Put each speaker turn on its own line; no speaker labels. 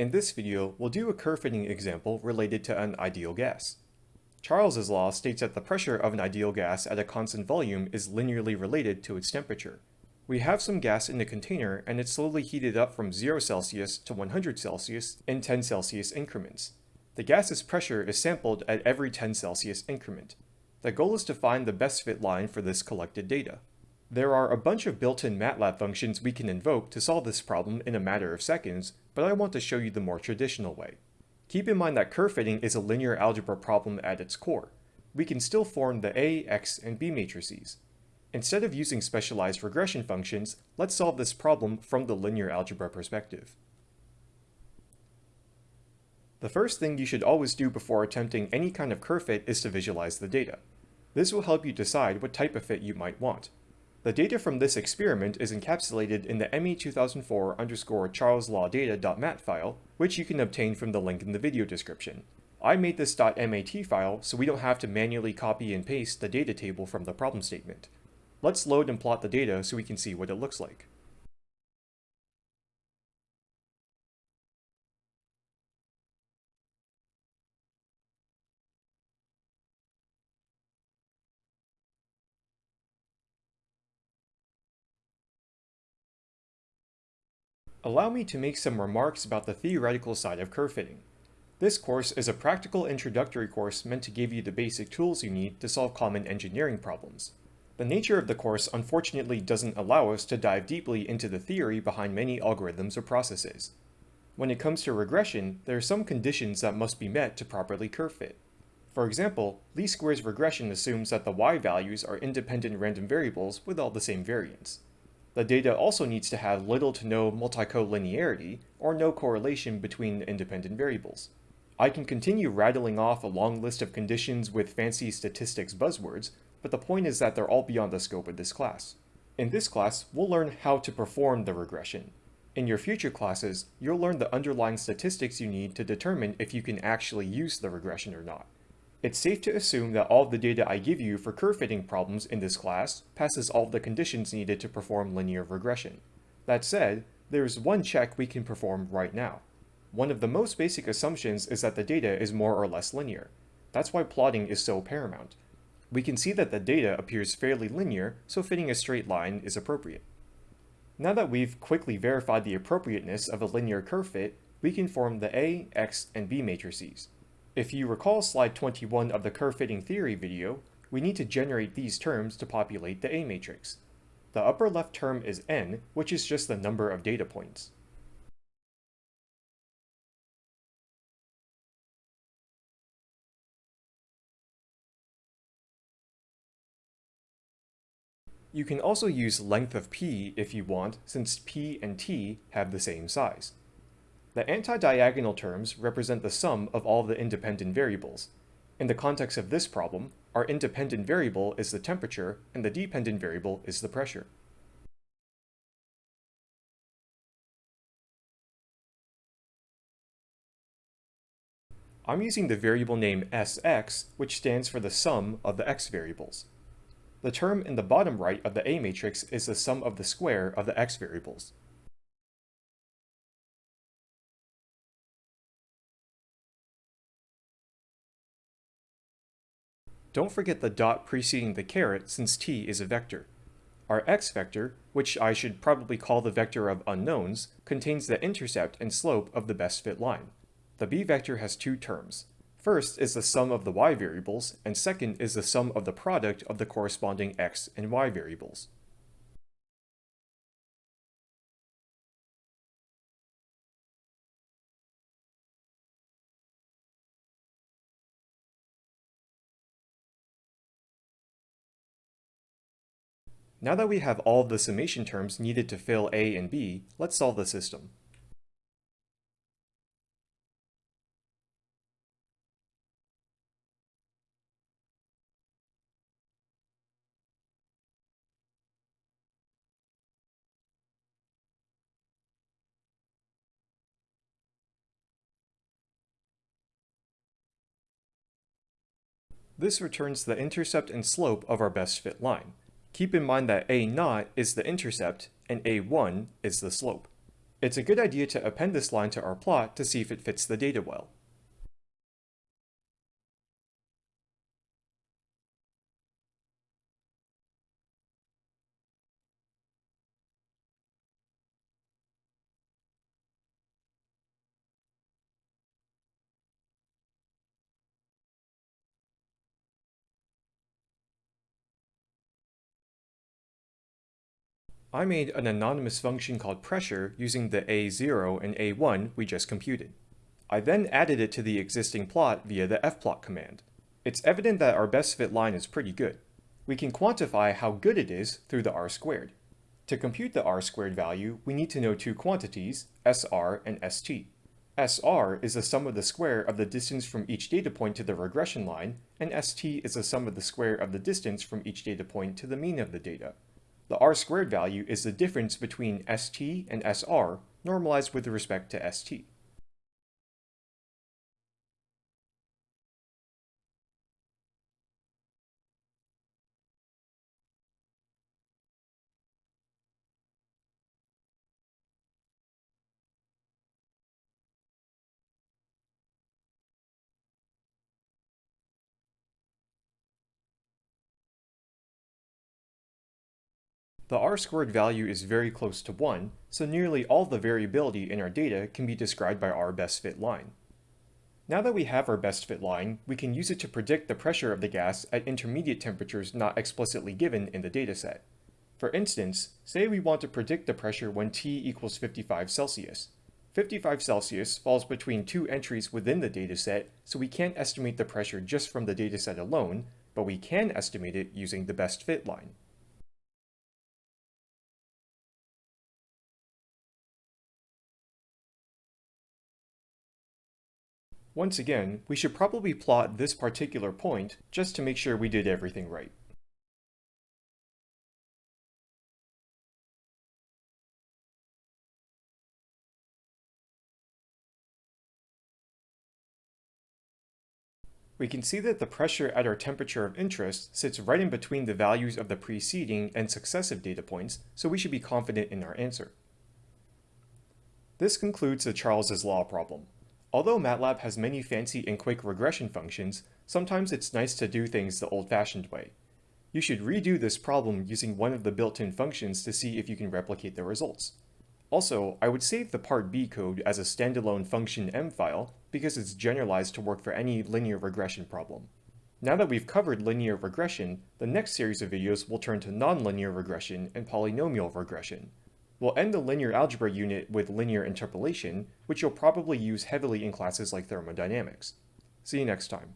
In this video, we'll do a curve fitting example related to an ideal gas. Charles's law states that the pressure of an ideal gas at a constant volume is linearly related to its temperature. We have some gas in the container and it's slowly heated up from 0 Celsius to 100 Celsius in 10 Celsius increments. The gas's pressure is sampled at every 10 Celsius increment. The goal is to find the best fit line for this collected data. There are a bunch of built-in MATLAB functions we can invoke to solve this problem in a matter of seconds, but I want to show you the more traditional way. Keep in mind that curve fitting is a linear algebra problem at its core. We can still form the A, X, and B matrices. Instead of using specialized regression functions, let's solve this problem from the linear algebra perspective. The first thing you should always do before attempting any kind of curve fit is to visualize the data. This will help you decide what type of fit you might want. The data from this experiment is encapsulated in the ME 2004 underscore charleslaw file, which you can obtain from the link in the video description. I made this .mat file so we don't have to manually copy and paste the data table from the problem statement. Let's load and plot the data so we can see what it looks like. Allow me to make some remarks about the theoretical side of curve fitting. This course is a practical introductory course meant to give you the basic tools you need to solve common engineering problems. The nature of the course unfortunately doesn't allow us to dive deeply into the theory behind many algorithms or processes. When it comes to regression, there are some conditions that must be met to properly curve fit. For example, least squares regression assumes that the y values are independent random variables with all the same variance. The data also needs to have little to no multicollinearity, or no correlation between the independent variables. I can continue rattling off a long list of conditions with fancy statistics buzzwords, but the point is that they're all beyond the scope of this class. In this class, we'll learn how to perform the regression. In your future classes, you'll learn the underlying statistics you need to determine if you can actually use the regression or not. It's safe to assume that all of the data I give you for curve fitting problems in this class passes all of the conditions needed to perform linear regression. That said, there is one check we can perform right now. One of the most basic assumptions is that the data is more or less linear. That's why plotting is so paramount. We can see that the data appears fairly linear, so fitting a straight line is appropriate. Now that we've quickly verified the appropriateness of a linear curve fit, we can form the A, X, and B matrices. If you recall slide 21 of the curve fitting theory video, we need to generate these terms to populate the A matrix. The upper left term is n, which is just the number of data points. You can also use length of p if you want, since p and t have the same size. The anti-diagonal terms represent the sum of all the independent variables. In the context of this problem, our independent variable is the temperature and the dependent variable is the pressure. I'm using the variable name Sx, which stands for the sum of the x variables. The term in the bottom right of the A matrix is the sum of the square of the x variables. Don't forget the dot preceding the caret since t is a vector. Our x vector, which I should probably call the vector of unknowns, contains the intercept and slope of the best fit line. The b vector has two terms. First is the sum of the y variables, and second is the sum of the product of the corresponding x and y variables. Now that we have all the summation terms needed to fill A and B, let's solve the system. This returns the intercept and slope of our best fit line. Keep in mind that a0 is the intercept and A1 is the slope. It's a good idea to append this line to our plot to see if it fits the data well. I made an anonymous function called pressure using the A0 and A1 we just computed. I then added it to the existing plot via the fplot command. It's evident that our best fit line is pretty good. We can quantify how good it is through the r squared. To compute the r squared value, we need to know two quantities, SR and ST. SR is the sum of the square of the distance from each data point to the regression line, and ST is the sum of the square of the distance from each data point to the mean of the data. The r squared value is the difference between st and sr normalized with respect to st. The r-squared value is very close to 1, so nearly all the variability in our data can be described by our best fit line. Now that we have our best fit line, we can use it to predict the pressure of the gas at intermediate temperatures not explicitly given in the dataset. For instance, say we want to predict the pressure when T equals 55 Celsius. 55 Celsius falls between two entries within the dataset, so we can't estimate the pressure just from the dataset alone, but we can estimate it using the best fit line. Once again, we should probably plot this particular point just to make sure we did everything right. We can see that the pressure at our temperature of interest sits right in between the values of the preceding and successive data points, so we should be confident in our answer. This concludes the Charles's Law problem. Although MATLAB has many fancy and quick regression functions, sometimes it's nice to do things the old-fashioned way. You should redo this problem using one of the built-in functions to see if you can replicate the results. Also, I would save the part B code as a standalone function M file because it's generalized to work for any linear regression problem. Now that we've covered linear regression, the next series of videos will turn to nonlinear regression and polynomial regression. We'll end the linear algebra unit with linear interpolation, which you'll probably use heavily in classes like thermodynamics. See you next time.